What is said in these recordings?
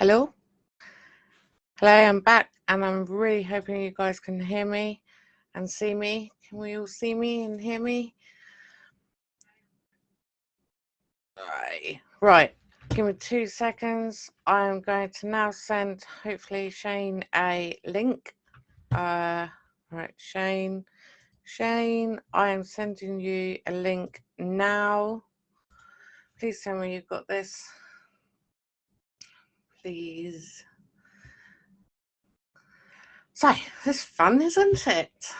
Hello? Hello, I'm back and I'm really hoping you guys can hear me and see me. Can we all see me and hear me? Right. Right. Give me two seconds. I'm going to now send hopefully Shane a link. Uh right, Shane. Shane, I am sending you a link now. Please tell me you've got this. Please. So, this is fun, isn't it?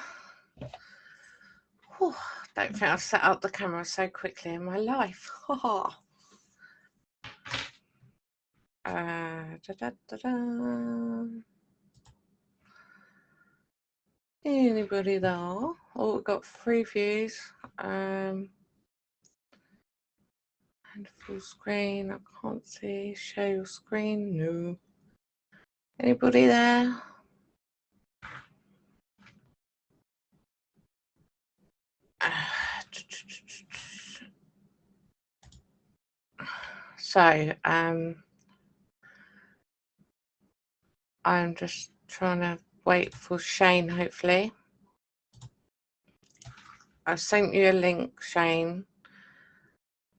Whew, don't think I've set up the camera so quickly in my life. uh, da, da, da, Anybody there? Oh, we've got three views. Um, and full screen. I can't see. Share your screen. No. Anybody there? So, um, I'm just trying to wait for Shane, hopefully. I sent you a link, Shane.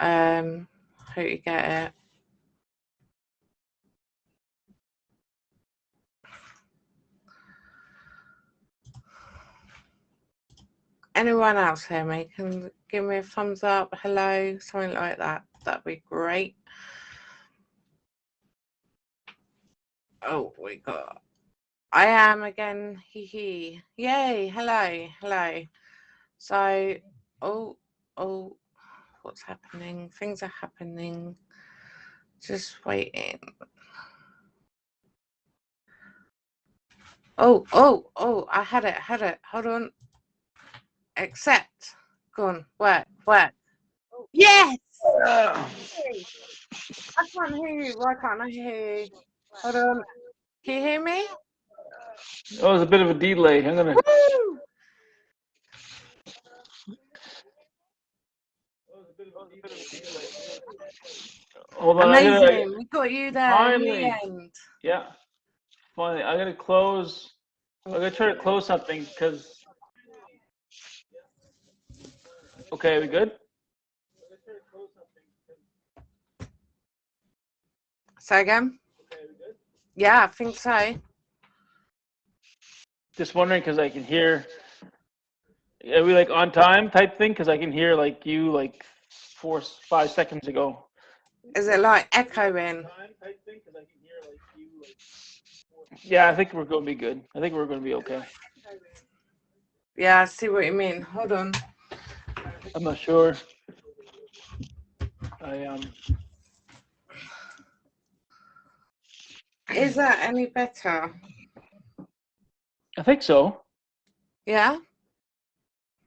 Um, hope you get it. Anyone else hear me? Can give me a thumbs up, hello, something like that. That'd be great. Oh, we got I am again. Hee hee. Yay. Hello. Hello. So, oh, oh, what's happening? Things are happening. Just waiting. Oh, oh, oh, I had it. Had it. Hold on. Accept. Go on. Work. Work. Yes. I can't hear you. Why can't I hear you? Hold on. Can you hear me? Oh, there's a bit of a delay. I'm gonna. Hold on. Amazing. Gonna, we got you there finally. in the end. yeah. Finally, I'm gonna close. I'm gonna try to close something because. Okay, we good? Say again? Yeah, I think so. Just wondering because I can hear. Are we like on time type thing? Because I can hear like you like four five seconds ago. Is it like echoing? Yeah, I think we're gonna be good. I think we're gonna be okay. Yeah, I see what you mean. Hold on. I'm not sure. I um. Is that any better? I think so. Yeah?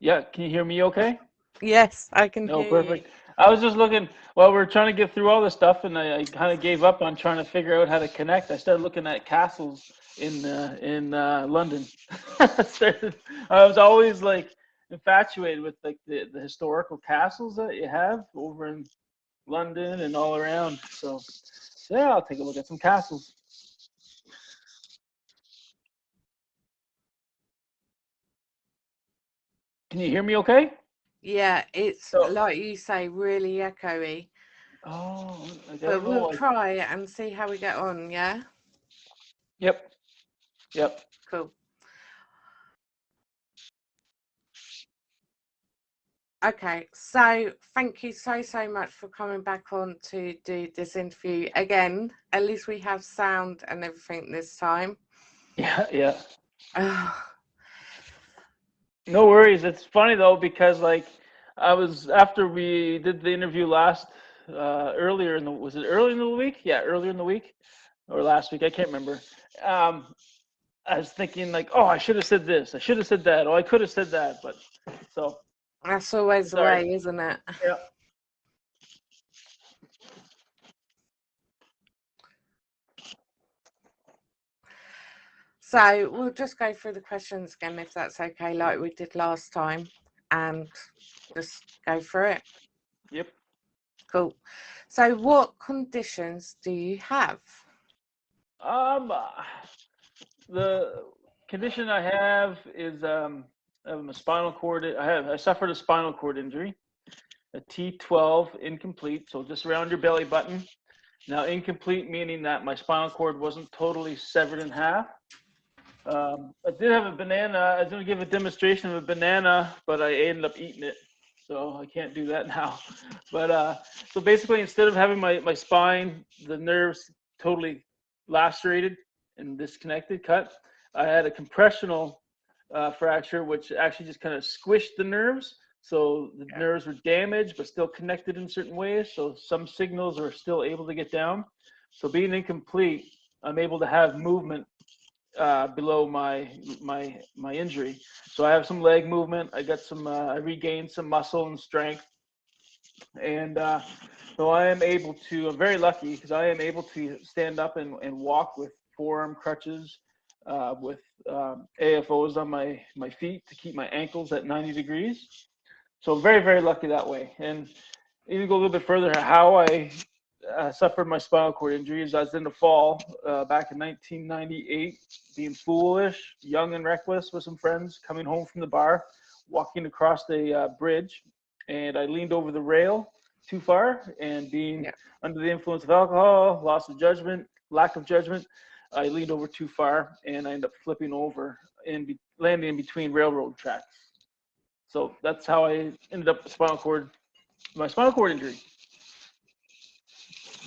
Yeah, can you hear me okay? Yes, I can No, perfect. I was just looking, well, we're trying to get through all this stuff and I, I kind of gave up on trying to figure out how to connect. I started looking at castles in, uh, in, uh, London. I was always like infatuated with like the, the historical castles that you have over in London and all around. So yeah, I'll take a look at some castles. Can you hear me okay? Yeah, it's So- like you say, really echoey. Oh, I But don't we'll I- try it and see how we get on, yeah? Yep. Yep. Cool. Okay, so thank you so, so much for coming back on to do this interview again. At least we have sound and everything this time. Yeah, yeah. Ah, No worries. It's funny though because like I was after we did the interview last uh earlier in the was it early in the week? Yeah, earlier in the week or last week, I can't remember. Um I was thinking like, oh, I should have said this. I should have said that. Oh, I could have said that, but so That's always the way, isn't it? yeah. So we'll just go through the questions again, if that's okay, like we did last time, and just go through it. Yep. Cool. So, what conditions do you have? Um, uh, the condition I have is um, I have a spinal cord. I have I suffered a spinal cord injury, a T12 incomplete, so just around your belly button. Now incomplete meaning that my spinal cord wasn't totally severed in half. Um, I did have a banana. I was going to give a demonstration of a banana, but I ended up eating it, so I can't do that now. But uh, so basically, instead of having my my spine, the nerves totally lacerated and disconnected, cut, I had a compressional uh, fracture, which actually just kind of squished the nerves. So the Yeah. nerves were damaged, but still connected in certain ways. So some signals are still able to get down. So being incomplete, I'm able to have movement uh, below my my my injury. So I have some leg movement. I got some. Uh, I regained some muscle and strength, and uh, so I am able to. I'm very lucky because I am able to stand up and, and walk with forearm crutches, uh, with um, AFOs on my my feet to keep my ankles at 90 degrees. So very very lucky that way. And even go a little bit further, how I uh, suffered my spinal cord injuries. I was in the fall uh, back in 1998, being foolish, young and reckless with some friends, coming home from the bar, walking across the uh, bridge, and I leaned over the rail too far, and being Yeah. under the influence of alcohol, loss of judgment, lack of judgment, I leaned over too far, and I ended up flipping over and be- landing in between railroad tracks. So that's how I ended up with spinal cord, my spinal cord injury.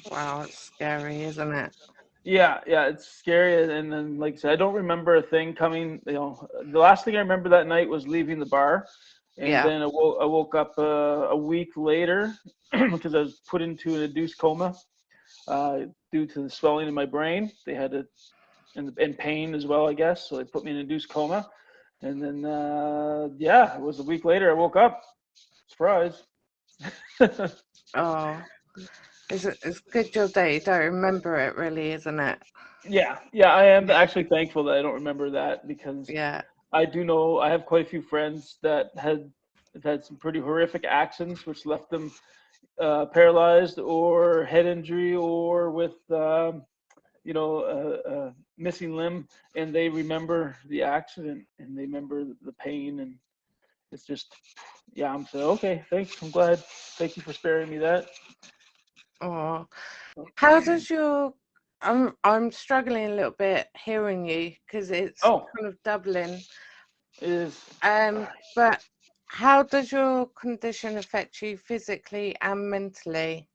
Wow, it's scary, isn't it? Yeah, yeah, it's scary. And then, like I said, I don't remember a thing coming. You know, the last thing I remember that night was leaving the bar, and Yeah. then I woke, I woke up uh, a week later because I was put into an induced coma uh, due to the swelling in my brain. They had to, and, and pain as well, I guess. So they put me in induced coma, and then uh, yeah, it was a week later. I woke up. Surprise. Oh, it's, it's good job that you don't remember it, really, isn't it? yeah, yeah, I am actually thankful that I don't remember that because Yeah. I do know I have quite a few friends that had had some pretty horrific accidents, which left them uh, paralyzed or head injury or with um, you know a, a missing limb, and they remember the accident and they remember the pain, and it's just yeah. I'm so okay, thanks. I'm glad. Thank you for sparing me that. Oh, how does your I'm I'm struggling a little bit hearing you because it's Oh. kind of doubling. Is Um, but how does your condition affect you physically and mentally?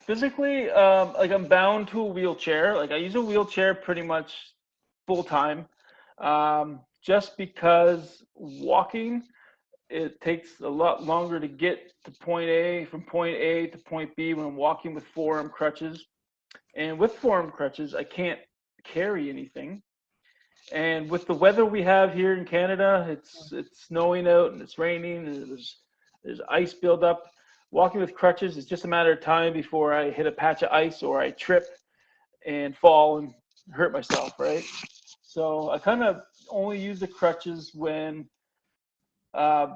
physically um like i'm bound to a wheelchair like i use a wheelchair pretty much full time um just because walking it takes a lot longer to get to point a from point a to point b when i'm walking with forearm crutches. And with forearm crutches i can't carry anything. And with the weather we have here in canada it's it's snowing out and it's raining and there's there's ice buildup. Walking with crutches is just a matter of time before I hit a patch of ice or I trip and fall and hurt myself, right? So I kind of only use the crutches when uh,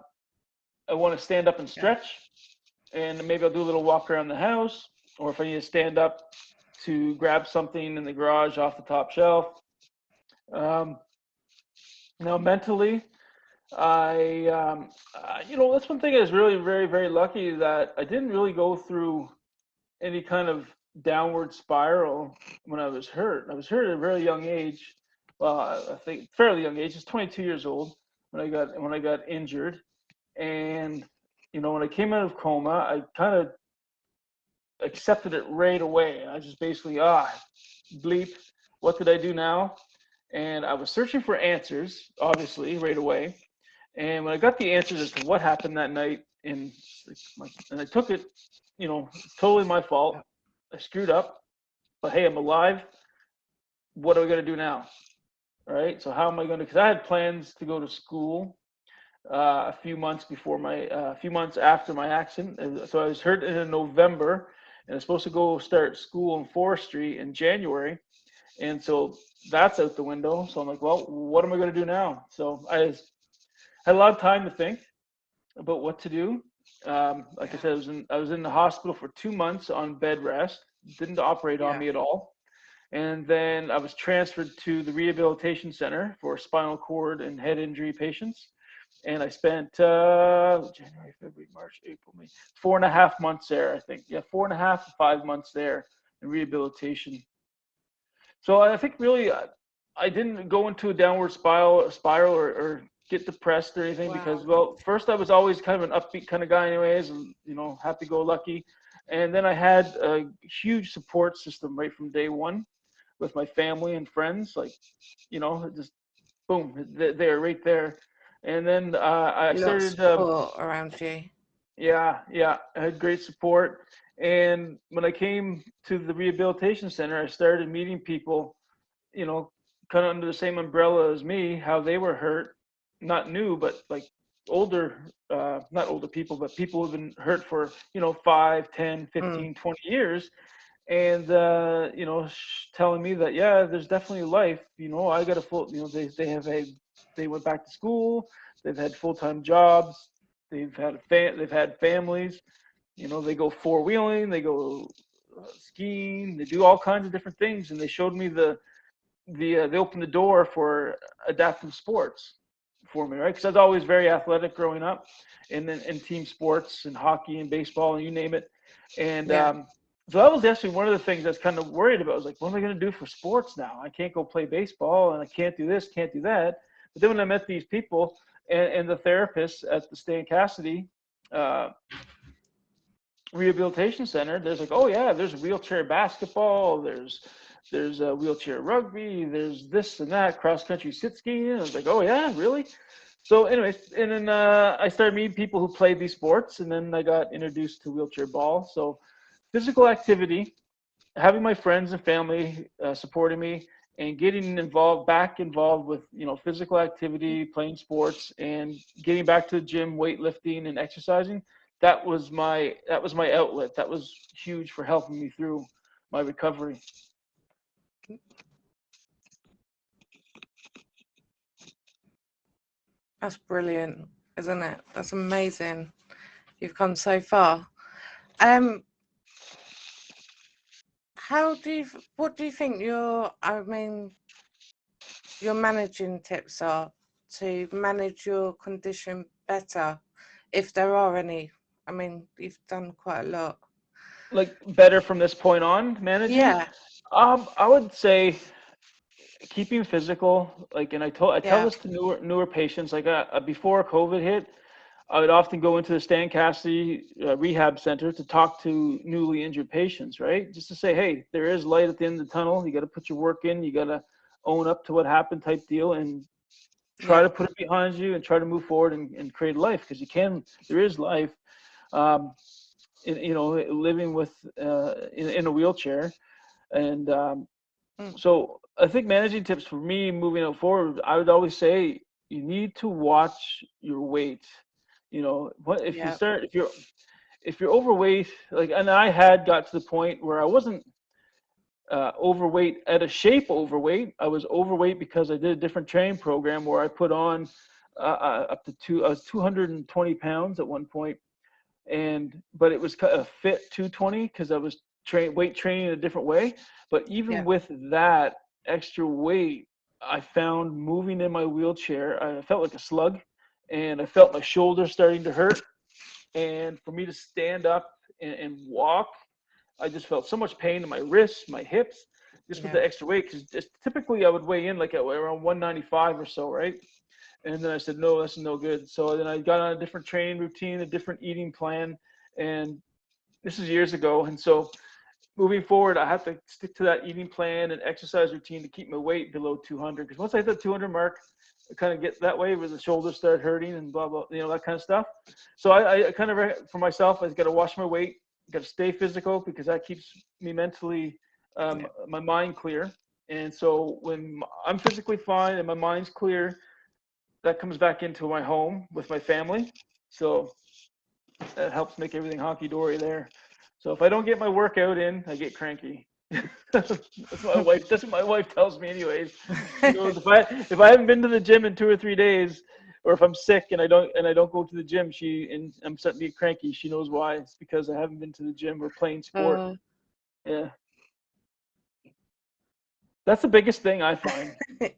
I want to stand up and stretch, and maybe I'll do a little walk around the house, or if I need to stand up to grab something in the garage off the top shelf. Um, now, mentally, I, um, uh, you know, that's one thing I was really very, very lucky that I didn't really go through any kind of downward spiral when I was hurt. I was hurt at a very young age. Well, I I think fairly young age. I was 22 years old when I got when I got injured, and you know, when I came out of coma, I kind of accepted it right away. I just basically ah, bleep. What did I do now? And I was searching for answers, obviously, right away. And when I got the answers as to what happened that night, and and I took it, you know, totally my fault. I screwed up, but hey, I'm alive. What are we gonna do now? Right. So how am I gonna? Because I had plans to go to school uh, a few months before my, uh, a few months after my accident. And So I was hurt in November, and I was supposed to go start school in forestry in January, and so that's out the window. So I'm like, well, what am I gonna do now? So I was had a lot of time to think about what to do. Um, like I said, I was in I was in the hospital for two months on bed rest. Didn't operate on me at all, And then I was transferred to the rehabilitation center for spinal cord and head injury patients. And I spent uh, January, February, March, April, May, four and a half months there, I think. Yeah, four and a half to five months there in rehabilitation. So I think really I, I didn't go into a downward spiral, spiral or, or get depressed or anything because, well, first I was always kind of an upbeat kind of guy, anyways, and you know, happy go lucky. And then I had a huge support system right from day one with my family and friends. Like, you know, just boom, they're right there. And then uh, I started support around you. yeah, yeah, I had great support. And when I came to the rehabilitation center, I started meeting people, you know, kind of under the same umbrella as me, how they were hurt, not new, but like older, uh, not older people, but people who've been hurt for, you know, 5, 10, 15, 20 years. And, uh, you know, telling me that, yeah, there's definitely life. You know, I got a full, you know, they, they have a, they went back to school, they've had full-time jobs, they've had, a fa- they've had families, you know, they go four-wheeling, they go uh, skiing, they do all kinds of different things. And they showed me the, the, uh, they opened the door for adaptive sports for me, right? Because I was always very athletic growing up, and then in team sports and hockey and baseball and you name it. And Yeah. um, so that was actually one of the things was kind of worried about. I was like, what am I going to do for sports now? I can't go play baseball, and I can't do this, can't do that. But then when I met these people and, and the therapists at the Stan Cassidy uh, Rehabilitation Center, there's like, oh yeah, there's wheelchair basketball, there's there's a wheelchair rugby, there's this and that, cross country sit skiing. I was like, oh yeah, really? So, anyways, and then uh, I started meeting people who played these sports, and then I got introduced to wheelchair ball. So, physical activity, having my friends and family uh, supporting me, and getting involved, back involved with you know physical activity, playing sports, and getting back to the gym, weightlifting, and exercising. That was my that was my outlet. That was huge for helping me through my recovery. That's brilliant, isn't it? That's amazing. You've come so far. Um, how do you, what do you think your, I mean, your managing tips are to manage your condition better, if there are any? I mean, you've done quite a lot. Like better from this point on, managing. Yeah, Um, I would say keeping physical. Like, and I told I tell Yeah. this to newer newer patients. Like, uh, uh, before COVID hit, I would often go into the Stan Cassidy uh, Rehab Center to talk to newly injured patients. Right, just to say, hey, there is light at the end of the tunnel. You got to put your work in. You got to own up to what happened, type deal, and try Yeah. to put it behind you and try to move forward and, and create life because you can. There is life. Um, in, you know, living with uh, in, in a wheelchair, and um, Mm. so I think managing tips for me moving forward, I would always say you need to watch your weight. You know, what if Yeah. you start if you're if you're overweight, like and I had got to the point where I wasn't uh, overweight at a shape overweight. I was overweight because I did a different training program where I put on uh, uh, up to two. I was 220 pounds at one point, and but it was a fit 220 because I was train weight training in a different way. But even Yeah. with that extra weight, I found moving in my wheelchair, I felt like a slug, and I felt my shoulder starting to hurt. And for me to stand up and, and walk, I just felt so much pain in my wrists, my hips, just with the extra weight. Because typically I would weigh in like at around 195 or so, right? And then I said, no, that's no good. So then I got on a different training routine, a different eating plan, and this is years ago. And so moving forward, I have to stick to that eating plan and exercise routine to keep my weight below 200. Because once I hit the 200 mark, Kind of get that way where the shoulders start hurting and blah blah, you know that kind of stuff. So I, I kind of for myself, i've got to watch my weight, got to stay physical because that keeps me mentally, um, Yeah. my mind clear. And so when i'm physically fine and my mind's clear, that comes back into my home with my family. So that helps make everything honky dory there. So if I don't get my workout in, I get cranky. That's what my wife. That's what my wife tells me, anyways. Goes, if I if I haven't been to the gym in two or three days, or if I'm sick and I don't and I don't go to the gym, she and I'm starting to get cranky. She knows why. It's because I haven't been to the gym or playing sport. Uh, yeah. That's the biggest thing I find.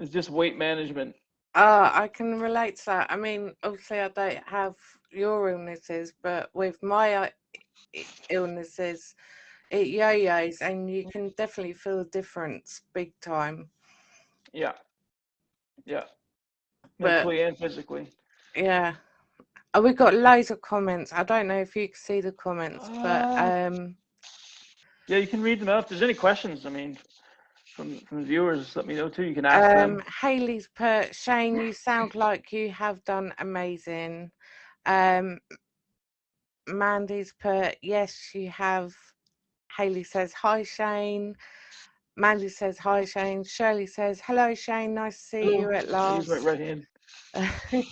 is just weight management. Uh, I can relate to that. I mean, obviously, I don't have your illnesses, but with my uh, illnesses, it yo-yos, and you can definitely feel the difference big time. Yeah. Yeah. But- Mentally and physically. Yeah. Oh, we've got loads of comments. I don't know if you can see the comments, but Uh, um, Yeah, you can read them out. If there's any questions, I mean, from from viewers, let me know too. You can ask um, them. Haley's put Shane, you sound like you have done amazing. Um, Mandy's put yes, you have. Haley says hi, Shane. Mandy says hi, Shane. Shirley says hello, Shane. Nice to see you at last. my right hand.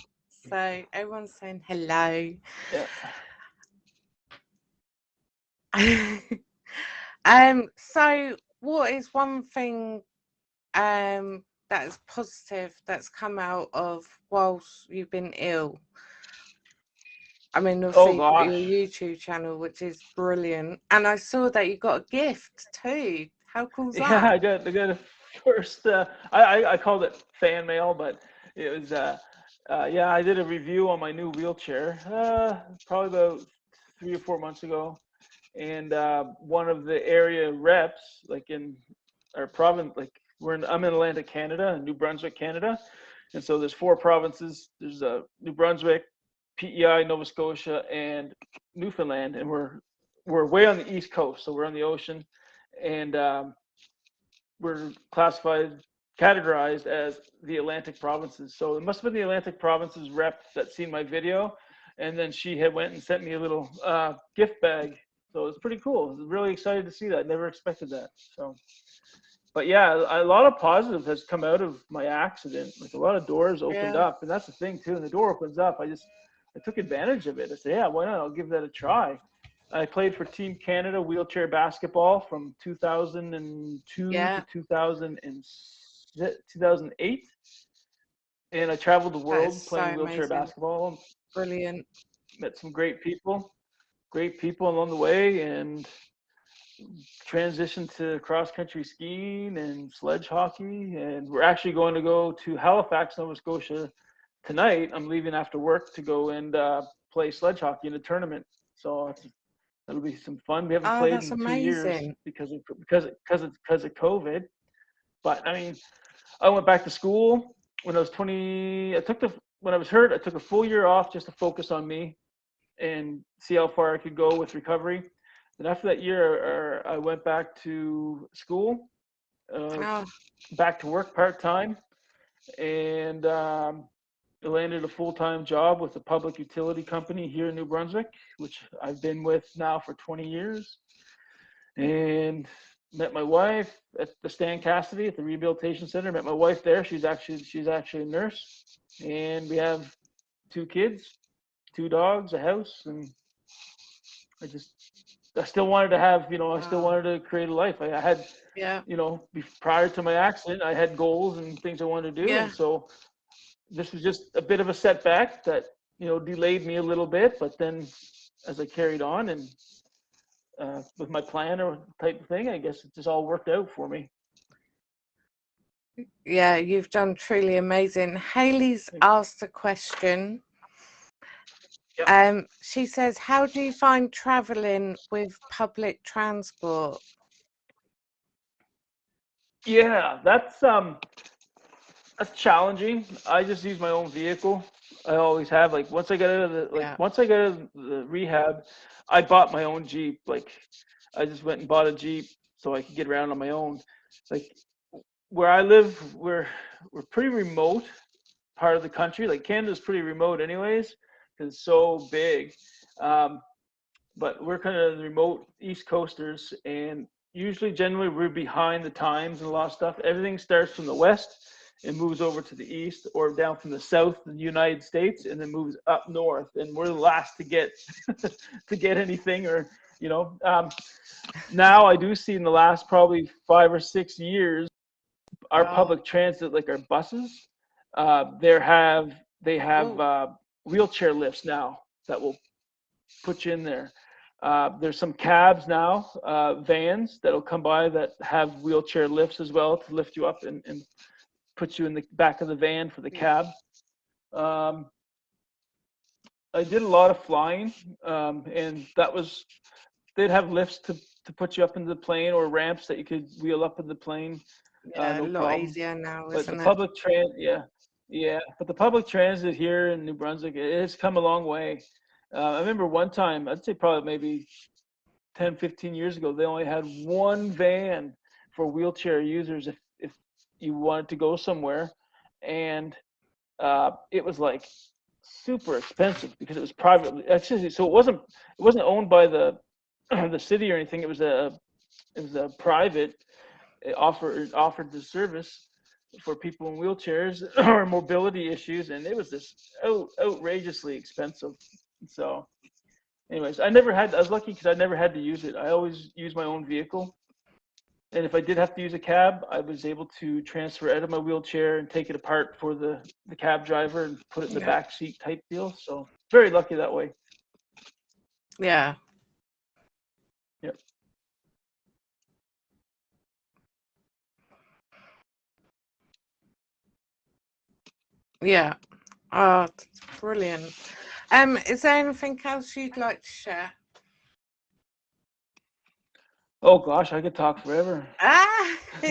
so everyone's saying hello. Yeah. um, so what is one thing um that is positive that's come out of whilst you've been ill? I mean, obviously your. YouTube channel, which is brilliant, and I saw that you got a gift too. How cool's Yeah, I that? got I got a first. Uh, I, I I called it fan mail, but it was uh, uh, yeah. I did a review on my new wheelchair, uh, probably about three or four months ago, and uh, one of the area reps, like in our province, like we're in I'm in Atlantic Canada, New Brunswick, Canada, and so there's four provinces. There's uh, New Brunswick, PEI, Nova Scotia, and Newfoundland, and we're we're way on the east coast, so we're on the ocean, and um, we're classified, categorized as the Atlantic provinces. So it must have been the Atlantic provinces rep that seen my video, and then she had went and sent me a little uh, gift bag. So it's pretty cool. I was really excited to see that. Never expected that. So, but yeah, a a lot of positive has come out of my accident. Like a lot of doors opened Yeah. up, and that's the thing too. And the door opens up, I just I took advantage of it. I said, yeah, why not? I'll give that a try. I played for Team Canada wheelchair basketball from 2002 Yeah. to 2000 and, 2008. And I traveled the world playing so wheelchair amazing. basketball. Brilliant. Met some great people, great people along the way, and transitioned to cross country skiing and sledge hockey. And we're actually going to go to Halifax, Nova Scotia tonight. I'm leaving after work to go and uh, play sledge hockey in a tournament. So that'll be some fun. We haven't Oh, played in two years because of because of, because of, because of COVID. But I mean, I went back to school when I was 20. I took the when I was hurt. I took a full year off just to focus on me and see how far I could go with recovery. And after that year, uh, I went back to school, uh, Oh, back to work part time, and um, I landed a full time job with a public utility company here in New Brunswick, which I've been with now for 20 years. And met my wife at the Stan Cassidy at the Rehabilitation Center. Met my wife there. She's actually she's actually a nurse, and we have two kids, two dogs, a house, and I just I still wanted to have you know I still wanted to create a life. I, I had yeah. you know, prior to my accident, I had goals and things I wanted to do. Yeah. And so this was just a bit of a setback that, you know, delayed me a little bit. But then as I carried on and uh, with my plan or type of thing, I guess it just all worked out for me. Yeah, you've done truly amazing. Haley's asked a question. Yep. Um, she says, "How do you find traveling with public transport?" Yeah, that's um that's challenging. I just use my own vehicle. I always have. Like once I get out of the like Yeah. once I get out of the rehab, I bought my own Jeep. Like I just went and bought a Jeep so I could get around on my own. Like where I live, we're we're pretty remote part of the country. Like Canada's pretty remote anyways, because it's so big. Um, but we're kind of remote East Coasters, and usually, generally, we're behind the times and a lot of stuff. Everything starts from the west and moves over to the east, or down from the south, in the United States, and then moves up north. And we're the last to get to get anything, or you know. Um, now I do see in the last probably five or six years, our Wow. public transit, like our buses, uh, there have they have uh, wheelchair lifts now that will put you in there. Uh, there's some cabs now, uh, vans that'll come by that have wheelchair lifts as well to lift you up and, and put you in the back of the van for the cab. Um, I did a lot of flying, um, and that was they'd have lifts to to put you up into the plane or ramps that you could wheel up in the plane. Yeah, no a lot problem. easier now, But the it? public tran, yeah, yeah, but the public transit here in New Brunswick, it has come a long way. Uh, I remember one time, I'd say probably maybe 10, 15 years ago, they only had one van for wheelchair users if you wanted to go somewhere. And uh, it was like super expensive because it was privately, actually, so it wasn't, it wasn't owned by the, the city or anything. It was a, it was a private, it offered, offered the service for people in wheelchairs or mobility issues, and it was just out, outrageously expensive. So, anyways, I never had. I was lucky because I never had to use it. I always use my own vehicle, and if I did have to use a cab, I was able to transfer out of my wheelchair and take it apart for the the cab driver and put it in the Yeah. back seat type deal. So, very lucky that way. Yeah. Yep. Yeah. Oh, that's brilliant. Um, is there anything else you'd like to share? Oh gosh, I could talk forever. Ah,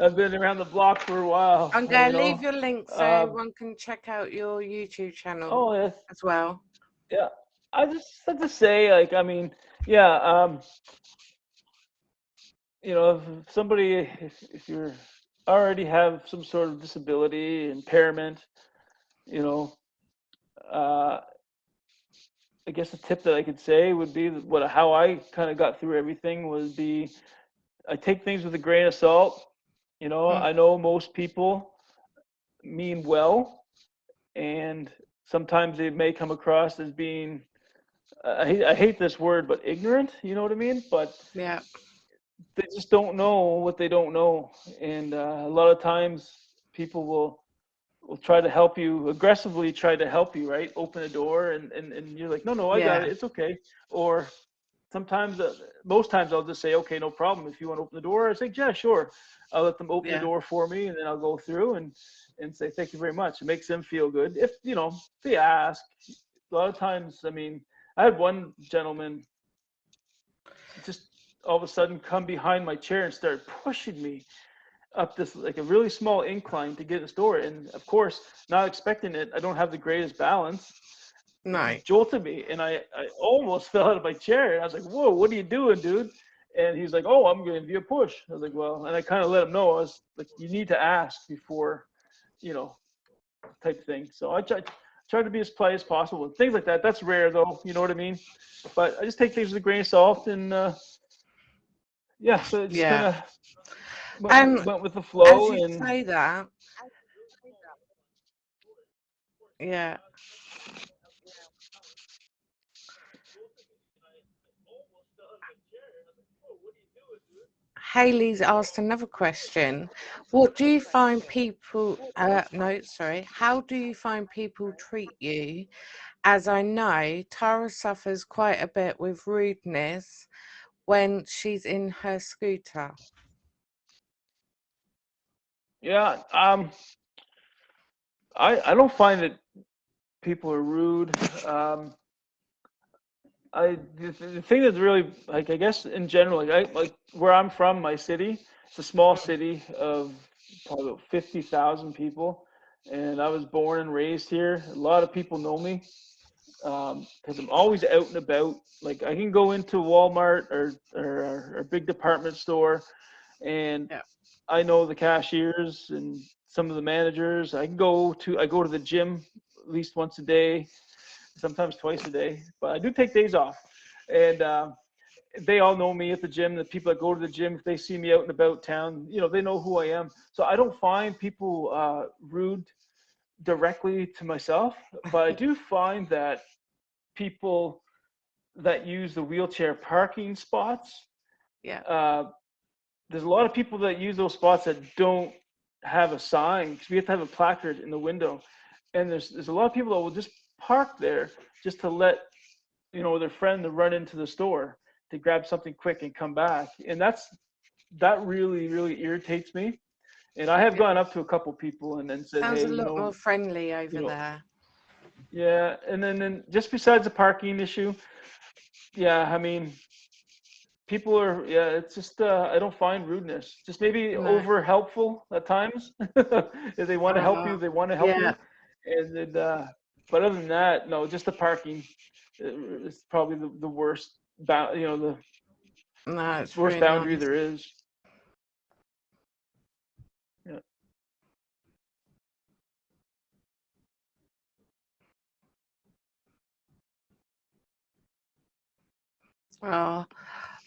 I've been around the block for a while. I'm going to know. leave your link so um, one can check out your YouTube channel Oh yes. as well. Yeah, I just have to say, like, I mean, yeah, um, you know, if somebody, if, if you're already have some sort of disability, impairment, you know, uh, I guess the tip that I could say would be what how I kind of got through everything would be, I take things with a grain of salt. You know, Mm. I know most people mean well, and sometimes they may come across as being I hate, I hate this word, but ignorant, you know what I mean? But Yeah. they just don't know what they don't know. And uh, a lot of times people will will try to help you aggressively try to help you, right? Open a door and, and, and you're like, no, no, I got it. It's okay. Or sometimes, uh, most times I'll just say, okay, no problem. If you want to open the door, I say, yeah, sure. I'll let them open Yeah. the door for me and then I'll go through and, and say, thank you very much. It makes them feel good. If, you know, they ask, a lot of times, I mean, I had one gentleman just all of a sudden come behind my chair and start pushing me up this like a really small incline to get in the store. And of course, not expecting it, I don't have the greatest balance. No. Jolted me, and I, I almost fell out of my chair. And I was like, "Whoa, what are you doing, dude?" And he's like, "Oh, I'm going giving you a push." I was like, "Well," and I kind of let him know I was like, "You need to ask before, you know, type thing." So I try try to be as polite as possible. And things like that. That's rare, though. You know what I mean? But I just take things with a grain of salt, and uh, yeah, so it's Yeah. kind of went, Um, went with the As flow, you and say that, yeah. Haley's asked another question. What do you find people, uh, no, sorry, how do you find people treat you? As I know, Tara suffers quite a bit with rudeness when she's in her scooter. Yeah, um, I I don't find that people are rude. Um, I the, the thing that's really like I guess in general like I like where I'm from, my city, it's a small city of probably about fifty thousand people, and I was born and raised here. A lot of people know me because I'm always out and about. Like I can go into Walmart or or, or a big department store, and Yeah. I know the cashiers and some of the managers. I can go to I go to the gym at least once a day, sometimes twice a day. But I do take days off, and uh, they all know me at the gym. The people that go to the gym, if they see me out and about town, you know they know who I am. So I don't find people uh, rude directly to myself, but I do find that people that use the wheelchair parking spots Yeah. uh, there's a lot of people that use those spots that don't have a sign because we have to have a placard in the window, and there's there's a lot of people that will just park there just to let you know, their friend to run into the store to grab something quick and come back. And that's that really, really irritates me. And I have Yeah. gone up to a couple people and then said, Sounds hey, a you know, more friendly over know, there. yeah, and then, then just besides the parking issue, yeah, I mean, people are, yeah, it's just, uh, I don't find rudeness. Just maybe No. over helpful at times. if they want to help you, Uh, they want to help yeah. you. And then, uh, but other than that, no, just the parking uh, is probably the, the worst, you know, the No, worst boundary nice. there is. Oh,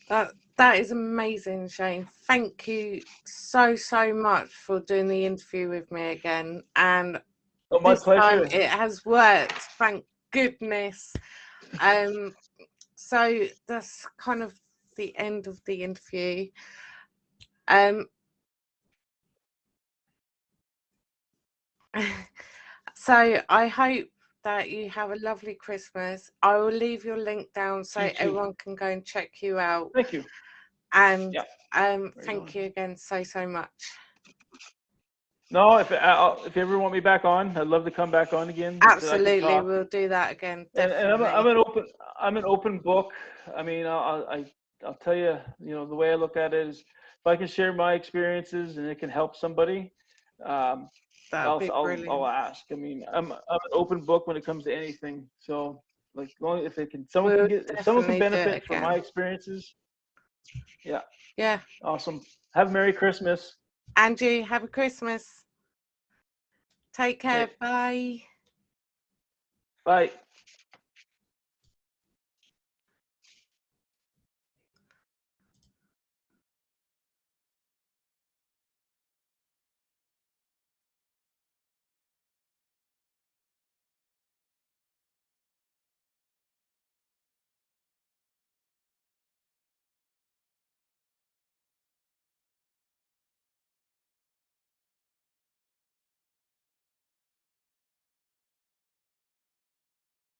that that is amazing, Shane. Thank you so so much for doing the interview with me again. And Oh, my this time it has worked. Thank goodness. Um, so that's kind of the end of the interview. Um, so I hope that you have a lovely Christmas. I will leave your link down so everyone can go and check you out. Thank you. And Yeah. um, thank you again so so much. No, if I'll, if you ever want me back on, I'd love to come back on again. so I Absolutely, talk. we'll do that again. and, Definitely. and I'm, a, I'm an open I'm an open book. I mean, I'll, I I'll tell you, you know, the way I look at it is, if I can share my experiences and it can help somebody, um, I'll, I'll. I'll ask. I mean, I'm I'm an open book when it comes to anything. So, like, long if it can, someone We'll can get, someone can definitely do it benefit from my experiences, yeah. Yeah. Awesome. Have a Merry Christmas. And you have a Christmas. Take care. Bye. Bye.